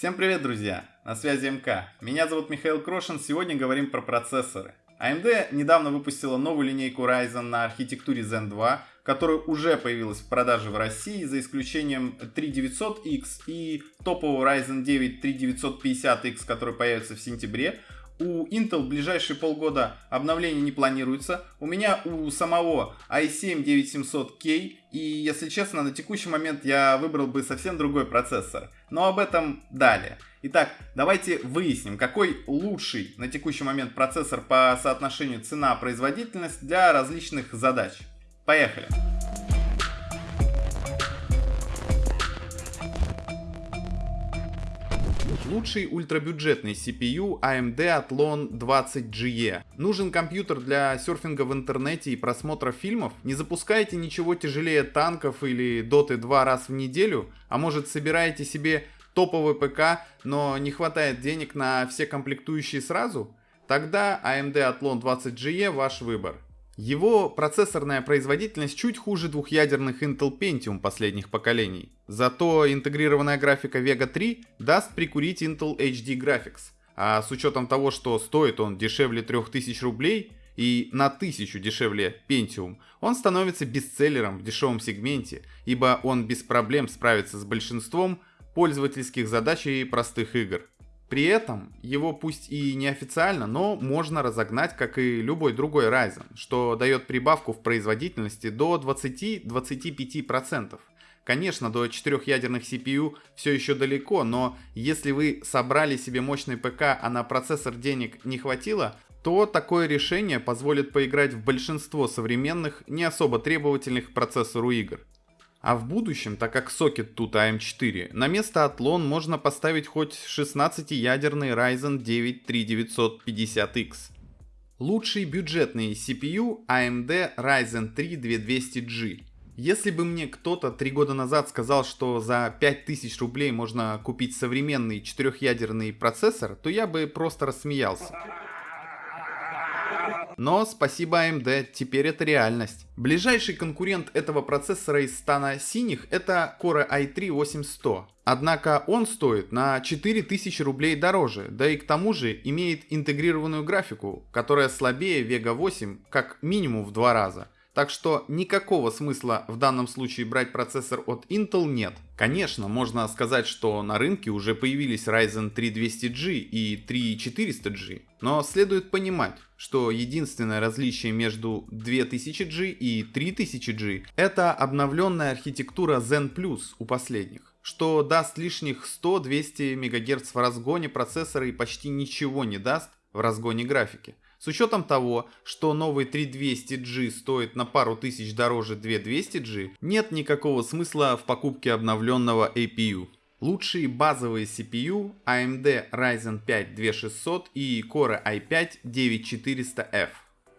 Всем привет, друзья! На связи МК. Меня зовут Михаил Крошин. Сегодня говорим про процессоры. AMD недавно выпустила новую линейку Ryzen на архитектуре Zen 2, которая уже появилась в продаже в России, за исключением 3900X и топового Ryzen 9 3950X, который появится в сентябре. У Intel в ближайшие полгода обновления не планируется. У меня у самого i7 9700K. И, если честно, на текущий момент я выбрал бы совсем другой процессор. Но об этом далее. Итак, давайте выясним, какой лучший на текущий момент процессор по соотношению цена-производительность для различных задач. Поехали! Лучший ультрабюджетный CPU AMD Athlon 20GE. Нужен компьютер для серфинга в интернете и просмотра фильмов? Не запускаете ничего тяжелее танков или доты два раз в неделю? А может собираете себе топовый ПК, но не хватает денег на все комплектующие сразу? Тогда AMD Athlon 20GE ваш выбор. Его процессорная производительность чуть хуже двухъядерных Intel Pentium последних поколений. Зато интегрированная графика Vega 3 даст прикурить Intel HD Graphics. А с учетом того, что стоит он дешевле 3000 рублей и на 1000 дешевле Pentium, он становится бестселлером в дешевом сегменте, ибо он без проблем справится с большинством пользовательских задач и простых игр. При этом его пусть и неофициально, но можно разогнать, как и любой другой Ryzen, что дает прибавку в производительности до 20-25%. Конечно, до четырехъядерных CPU все еще далеко, но если вы собрали себе мощный ПК, а на процессор денег не хватило, то такое решение позволит поиграть в большинство современных, не особо требовательных к процессору игр. А в будущем, так как сокет тут AM4, на место Athlon можно поставить хоть 16-ядерный Ryzen 9 3950X. Лучший бюджетный CPU AMD Ryzen 3 2200G. Если бы мне кто-то три года назад сказал, что за 5000 рублей можно купить современный четырехъядерный процессор, то я бы просто рассмеялся. Но спасибо AMD, теперь это реальность. Ближайший конкурент этого процессора из стана синих это Core i3 8100. Однако он стоит на 4000 рублей дороже, да и к тому же имеет интегрированную графику, которая слабее Vega 8 как минимум в два раза. Так что никакого смысла в данном случае брать процессор от Intel нет. Конечно, можно сказать, что на рынке уже появились Ryzen 3200G и 3400G, но следует понимать, что единственное различие между 2000G и 3000G это обновленная архитектура Zen Plus у последних что даст лишних 100-200 МГц в разгоне процессора и почти ничего не даст в разгоне графики. С учетом того, что новый 3200G стоит на пару тысяч дороже 2200G, нет никакого смысла в покупке обновленного APU. Лучшие базовые CPU AMD Ryzen 5 2600 и Core i5 9400F.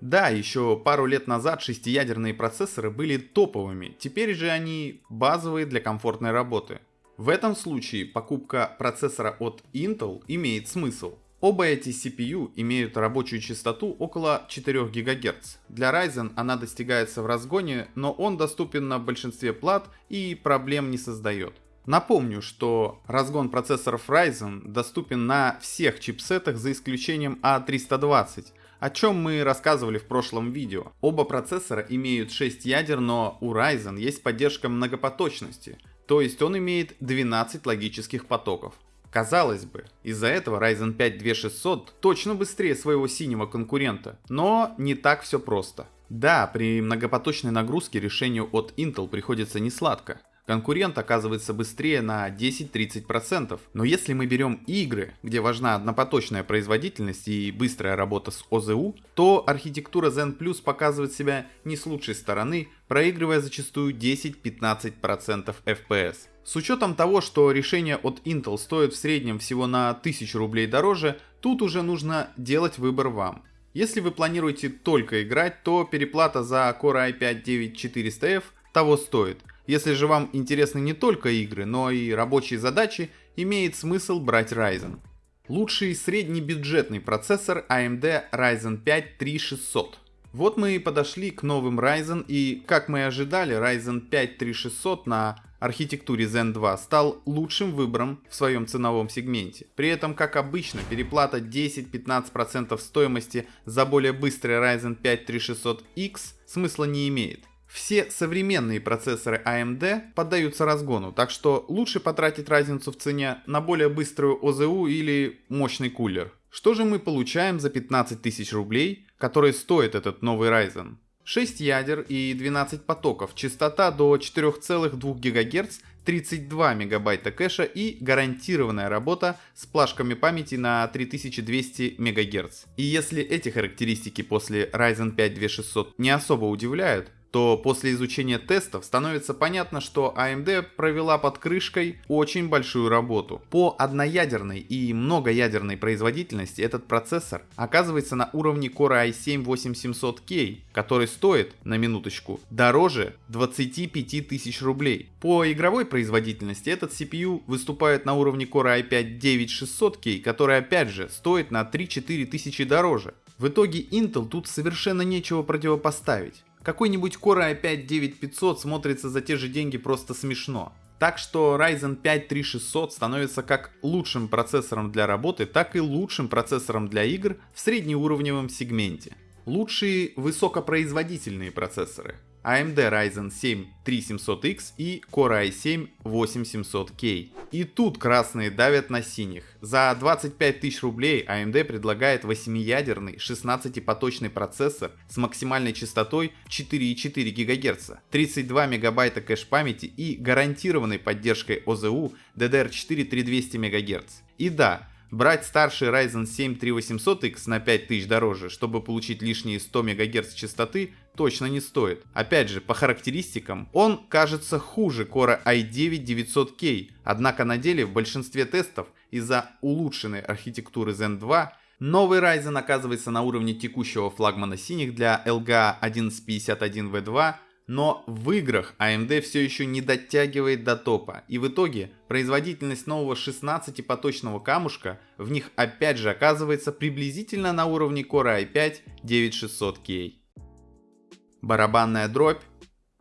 Да, еще пару лет назад шестиядерные процессоры были топовыми, теперь же они базовые для комфортной работы. В этом случае покупка процессора от Intel имеет смысл. Оба эти CPU имеют рабочую частоту около 4 ГГц. Для Ryzen она достигается в разгоне, но он доступен на большинстве плат и проблем не создает. Напомню, что разгон процессоров Ryzen доступен на всех чипсетах за исключением A320, о чем мы рассказывали в прошлом видео. Оба процессора имеют 6 ядер, но у Ryzen есть поддержка многопоточности, то есть он имеет 12 логических потоков. Казалось бы, из-за этого Ryzen 5 2600 точно быстрее своего синего конкурента, но не так все просто. Да, при многопоточной нагрузке решению от Intel приходится несладко. Конкурент оказывается быстрее на 10-30%. Но если мы берем игры, где важна однопоточная производительность и быстрая работа с ОЗУ, то архитектура Zen Plus показывает себя не с лучшей стороны, проигрывая зачастую 10-15% FPS. С учетом того, что решение от Intel стоит в среднем всего на 1000 рублей дороже, тут уже нужно делать выбор вам. Если вы планируете только играть, то переплата за Core i5 9400F того стоит. Если же вам интересны не только игры, но и рабочие задачи, имеет смысл брать Ryzen. Лучший среднебюджетный процессор AMD Ryzen 5 3600. Вот мы и подошли к новым Ryzen и, как мы и ожидали, Ryzen 5 3600 на архитектуре Zen 2 стал лучшим выбором в своем ценовом сегменте. При этом, как обычно, переплата 10-15% стоимости за более быстрый Ryzen 5 3600X смысла не имеет. Все современные процессоры AMD поддаются разгону, так что лучше потратить разницу в цене на более быструю ОЗУ или мощный кулер. Что же мы получаем за 15 тысяч рублей, которые стоит этот новый Ryzen? 6 ядер и 12 потоков, частота до 4,2 ГГц, 32 мегабайта кэша и гарантированная работа с плашками памяти на 3200 МГц. И если эти характеристики после Ryzen 5 2600 не особо удивляют, то после изучения тестов становится понятно, что AMD провела под крышкой очень большую работу. По одноядерной и многоядерной производительности этот процессор оказывается на уровне Core i7-8700K, который стоит, на минуточку, дороже 25 тысяч рублей. По игровой производительности этот CPU выступает на уровне Core i5-9600K, который опять же стоит на 3-4 тысячи дороже. В итоге Intel тут совершенно нечего противопоставить. Какой-нибудь Core i5-9500 смотрится за те же деньги просто смешно. Так что Ryzen 5 3600 становится как лучшим процессором для работы, так и лучшим процессором для игр в среднеуровневом сегменте. Лучшие высокопроизводительные процессоры. AMD Ryzen 7 3700X и Core i7 8700K. И тут красные давят на синих. За 25 тысяч рублей AMD предлагает 8-ядерный 16-поточный процессор с максимальной частотой 4,4 ГГц, 32 МБ кэш памяти и гарантированной поддержкой ОЗУ DDR4 3200 МГц. И да, Брать старший Ryzen 7 3800X на 5000 дороже, чтобы получить лишние 100 МГц частоты, точно не стоит. Опять же, по характеристикам, он кажется хуже Core i9 900K, однако на деле в большинстве тестов из-за улучшенной архитектуры Zen 2 Новый Ryzen оказывается на уровне текущего флагмана синих для LGA 1151V2 но в играх AMD все еще не дотягивает до топа, и в итоге производительность нового 16-поточного камушка в них опять же оказывается приблизительно на уровне Core i5 9600K. Барабанная дробь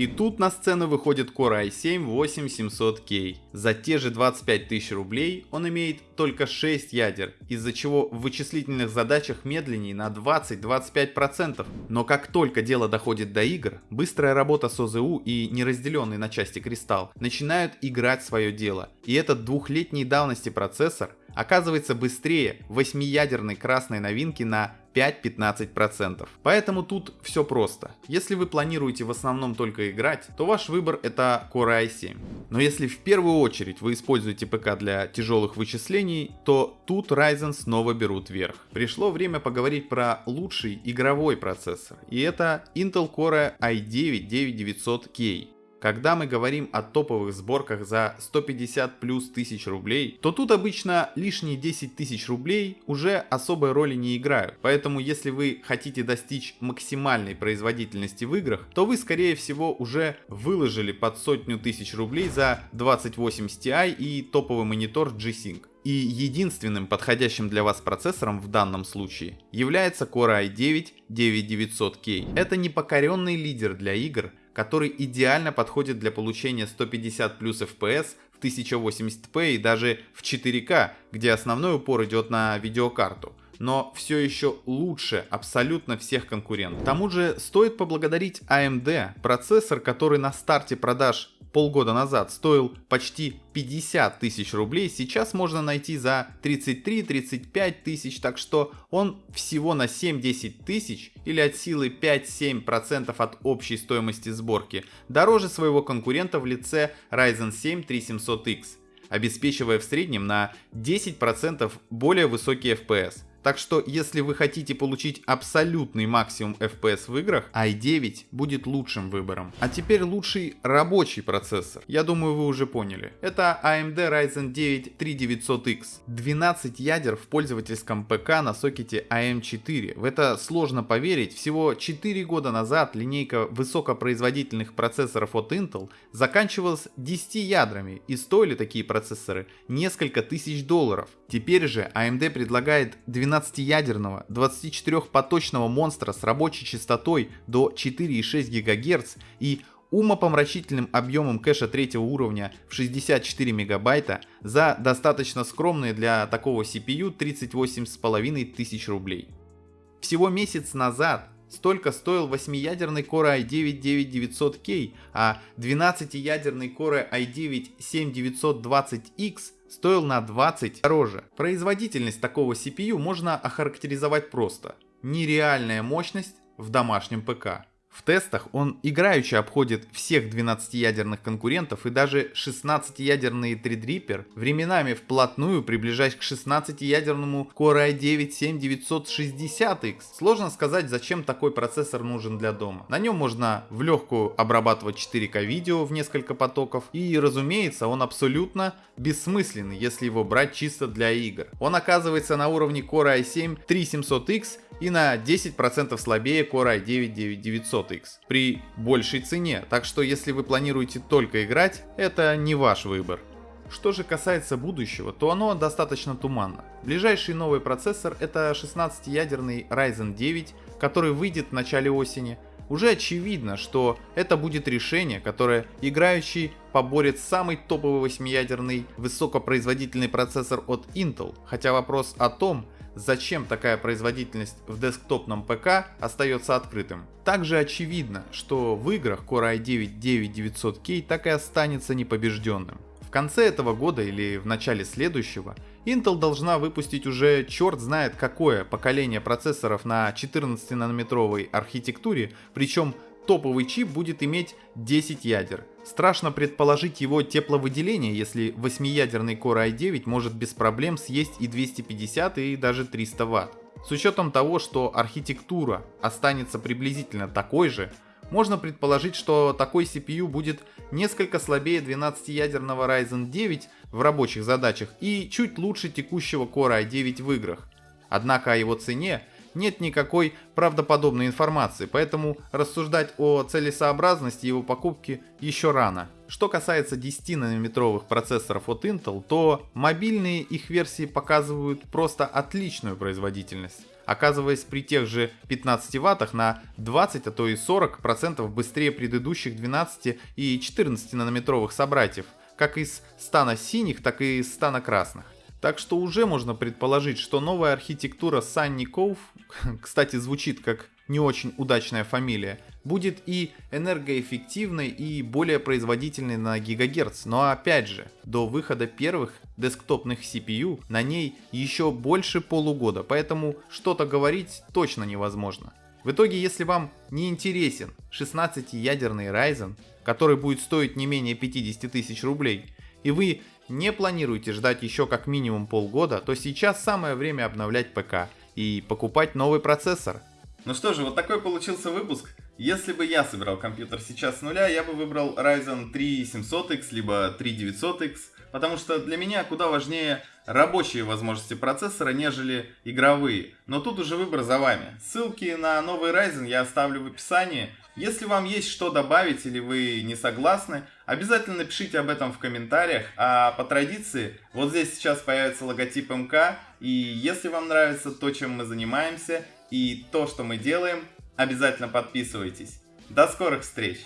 и тут на сцену выходит Core i7-8700K. За те же 25 тысяч рублей он имеет только 6 ядер, из-за чего в вычислительных задачах медленнее на 20-25%. Но как только дело доходит до игр, быстрая работа с ОЗУ и неразделенный на части кристалл начинают играть свое дело. И этот двухлетней давности процессор оказывается быстрее 8-ядерной красной новинки на 5-15%. Поэтому тут все просто. Если вы планируете в основном только играть, то ваш выбор это Core i7. Но если в первую очередь вы используете ПК для тяжелых вычислений, то тут Ryzen снова берут верх. Пришло время поговорить про лучший игровой процессор. И это Intel Core i9 9900K. Когда мы говорим о топовых сборках за 150 плюс тысяч рублей, то тут обычно лишние 10 тысяч рублей уже особой роли не играют. Поэтому если вы хотите достичь максимальной производительности в играх, то вы скорее всего уже выложили под сотню тысяч рублей за 2080 Ti и топовый монитор G-Sync. И единственным подходящим для вас процессором в данном случае является Core i9 9900K. Это непокоренный лидер для игр, который идеально подходит для получения 150 плюс FPS в 1080p и даже в 4К, где основной упор идет на видеокарту но все еще лучше абсолютно всех конкурентов. К тому же стоит поблагодарить AMD, процессор, который на старте продаж полгода назад стоил почти 50 тысяч рублей, сейчас можно найти за 33-35 тысяч, так что он всего на 7-10 тысяч или от силы 5-7% от общей стоимости сборки дороже своего конкурента в лице Ryzen 7 3700X, обеспечивая в среднем на 10% более высокий FPS. Так что, если вы хотите получить абсолютный максимум FPS в играх, i9 будет лучшим выбором. А теперь лучший рабочий процессор. Я думаю, вы уже поняли. Это AMD Ryzen 9 3900X. 12 ядер в пользовательском ПК на сокете AM4. В это сложно поверить. Всего 4 года назад линейка высокопроизводительных процессоров от Intel заканчивалась 10 ядрами и стоили такие процессоры несколько тысяч долларов. Теперь же AMD предлагает 12-ядерного 24-поточного монстра с рабочей частотой до 4,6 ГГц и умопомрачительным объемом кэша третьего уровня в 64 мегабайта за достаточно скромные для такого CPU 38,5 тысяч рублей. Всего месяц назад столько стоил 8-ядерный Core i9-9900K, а 12-ядерный Core i9-7920X стоил на 20 дороже. Производительность такого CPU можно охарактеризовать просто. Нереальная мощность в домашнем ПК. В тестах он играючи обходит всех 12-ядерных конкурентов и даже 16-ядерный Threadripper, временами вплотную приближаясь к 16-ядерному Core i9-7960X. Сложно сказать, зачем такой процессор нужен для дома. На нем можно в легкую обрабатывать 4К видео в несколько потоков и, разумеется, он абсолютно бессмысленный, если его брать чисто для игр. Он оказывается на уровне Core i7-3700X и на 10% слабее Core i9-9900X при большей цене, так что если вы планируете только играть, это не ваш выбор. Что же касается будущего, то оно достаточно туманно. Ближайший новый процессор это 16-ядерный Ryzen 9, который выйдет в начале осени. Уже очевидно, что это будет решение, которое играющий поборет самый топовый 8-ядерный высокопроизводительный процессор от Intel, хотя вопрос о том, зачем такая производительность в десктопном ПК остается открытым. Также очевидно, что в играх Core i9-9900K так и останется непобежденным. В конце этого года или в начале следующего Intel должна выпустить уже черт знает какое поколение процессоров на 14-нанометровой архитектуре, причем топовый чип будет иметь 10 ядер. Страшно предположить его тепловыделение, если 8-ядерный Core i9 может без проблем съесть и 250 и даже 300 Вт. С учетом того, что архитектура останется приблизительно такой же, можно предположить, что такой CPU будет несколько слабее 12-ядерного Ryzen 9 в рабочих задачах и чуть лучше текущего Core i9 в играх. Однако о его цене нет никакой правдоподобной информации, поэтому рассуждать о целесообразности его покупки еще рано. Что касается 10-нанометровых процессоров от Intel, то мобильные их версии показывают просто отличную производительность оказываясь при тех же 15 ваттах на 20, а то и 40% быстрее предыдущих 12 и 14 нанометровых собратьев, как из стана синих, так и из стана красных. Так что уже можно предположить, что новая архитектура Sunny Cove, кстати, звучит как не очень удачная фамилия, будет и энергоэффективной, и более производительной на гигагерц. Но опять же, до выхода первых десктопных CPU на ней еще больше полугода, поэтому что-то говорить точно невозможно. В итоге, если вам не интересен 16-ядерный Ryzen, который будет стоить не менее 50 тысяч рублей, и вы не планируете ждать еще как минимум полгода, то сейчас самое время обновлять ПК и покупать новый процессор. Ну что же, вот такой получился выпуск. Если бы я собирал компьютер сейчас с нуля, я бы выбрал Ryzen 3 700X, либо 3 900X, потому что для меня куда важнее рабочие возможности процессора, нежели игровые. Но тут уже выбор за вами. Ссылки на новый Ryzen я оставлю в описании. Если вам есть что добавить или вы не согласны, обязательно напишите об этом в комментариях. А по традиции, вот здесь сейчас появится логотип МК. И если вам нравится то, чем мы занимаемся и то, что мы делаем, обязательно подписывайтесь. До скорых встреч!